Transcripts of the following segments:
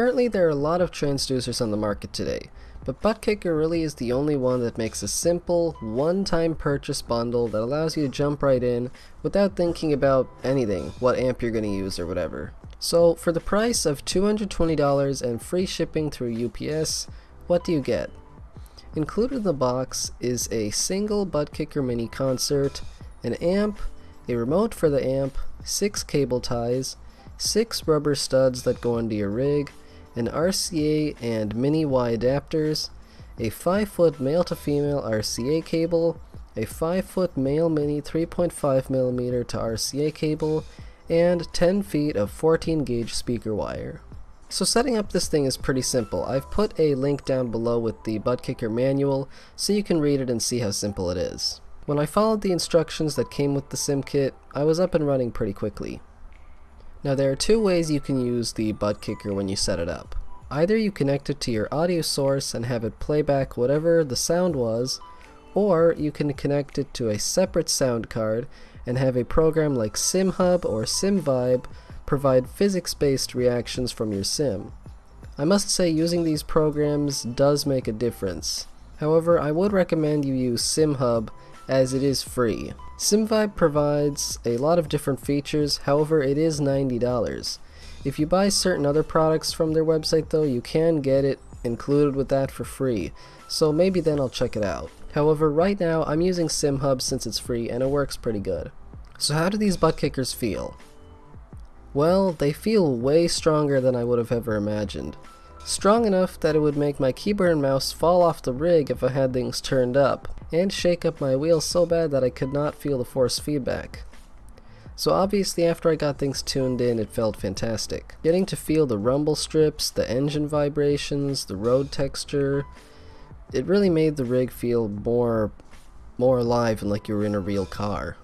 Currently there are a lot of transducers on the market today, but Buttkicker really is the only one that makes a simple, one-time purchase bundle that allows you to jump right in without thinking about anything, what amp you're going to use or whatever. So for the price of $220 and free shipping through UPS, what do you get? Included in the box is a single Buttkicker mini concert, an amp, a remote for the amp, 6 cable ties, 6 rubber studs that go into your rig, an RCA and mini Y adapters, a 5 foot male to female RCA cable, a 5 foot male mini 3.5mm to RCA cable, and 10 feet of 14 gauge speaker wire. So setting up this thing is pretty simple. I've put a link down below with the Buttkicker manual so you can read it and see how simple it is. When I followed the instructions that came with the sim kit, I was up and running pretty quickly. Now there are two ways you can use the butt kicker when you set it up. Either you connect it to your audio source and have it play back whatever the sound was, or you can connect it to a separate sound card and have a program like SimHub or SimVibe provide physics-based reactions from your sim. I must say using these programs does make a difference. However, I would recommend you use SimHub as it is free. SimVibe provides a lot of different features, however it is $90. If you buy certain other products from their website though, you can get it included with that for free, so maybe then I'll check it out. However, right now I'm using SimHub since it's free and it works pretty good. So how do these butt kickers feel? Well, they feel way stronger than I would have ever imagined. Strong enough that it would make my keyboard and mouse fall off the rig if I had things turned up, and shake up my wheels so bad that I could not feel the force feedback. So obviously after I got things tuned in it felt fantastic. Getting to feel the rumble strips, the engine vibrations, the road texture, it really made the rig feel more, more alive and like you were in a real car.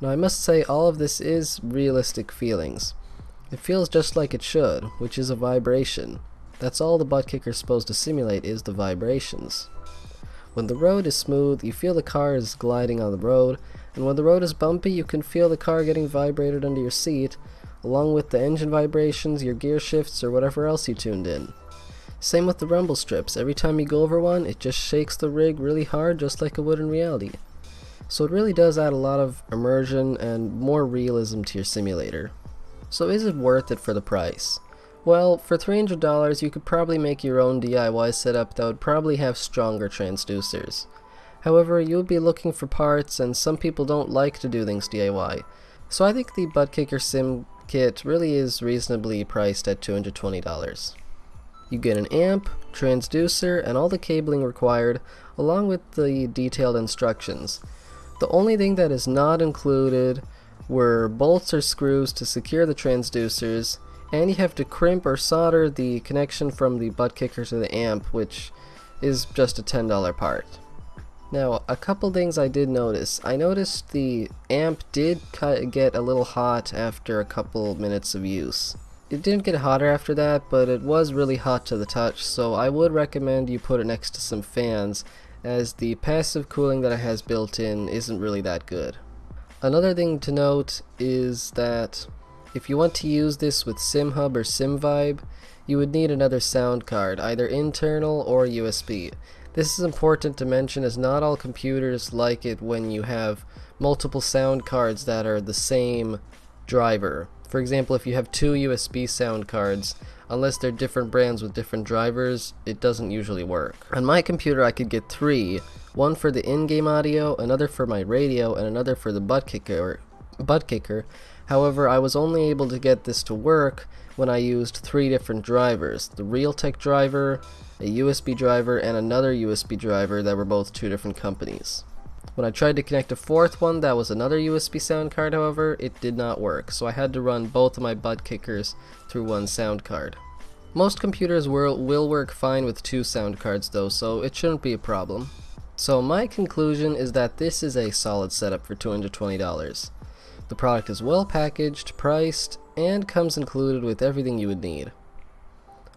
Now I must say all of this is realistic feelings. It feels just like it should, which is a vibration. That's all the butt kicker is supposed to simulate is the vibrations. When the road is smooth, you feel the car is gliding on the road, and when the road is bumpy, you can feel the car getting vibrated under your seat, along with the engine vibrations, your gear shifts, or whatever else you tuned in. Same with the rumble strips, every time you go over one, it just shakes the rig really hard just like it would in reality. So it really does add a lot of immersion and more realism to your simulator. So is it worth it for the price? Well, for $300 you could probably make your own DIY setup that would probably have stronger transducers. However, you would be looking for parts and some people don't like to do things DIY. So I think the butt kicker Sim kit really is reasonably priced at $220. You get an amp, transducer, and all the cabling required, along with the detailed instructions. The only thing that is not included were bolts or screws to secure the transducers, and you have to crimp or solder the connection from the Buttkicker to the amp, which is just a $10 part. Now, a couple things I did notice. I noticed the amp did get a little hot after a couple minutes of use. It didn't get hotter after that, but it was really hot to the touch, so I would recommend you put it next to some fans, as the passive cooling that it has built in isn't really that good. Another thing to note is that if you want to use this with SimHub or SimVibe, you would need another sound card, either internal or USB. This is important to mention as not all computers like it when you have multiple sound cards that are the same driver. For example, if you have two USB sound cards, unless they're different brands with different drivers, it doesn't usually work. On my computer I could get three, one for the in-game audio, another for my radio, and another for the butt kicker, butt kicker However, I was only able to get this to work when I used three different drivers. The Realtek driver, a USB driver, and another USB driver that were both two different companies. When I tried to connect a fourth one that was another USB sound card however, it did not work, so I had to run both of my butt kickers through one sound card. Most computers will, will work fine with two sound cards though, so it shouldn't be a problem. So my conclusion is that this is a solid setup for $220. The product is well packaged, priced, and comes included with everything you would need.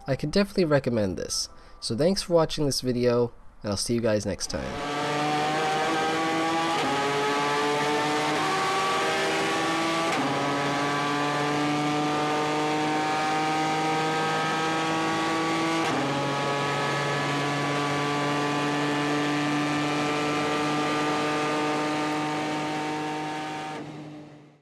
I could definitely recommend this. So thanks for watching this video, and I'll see you guys next time.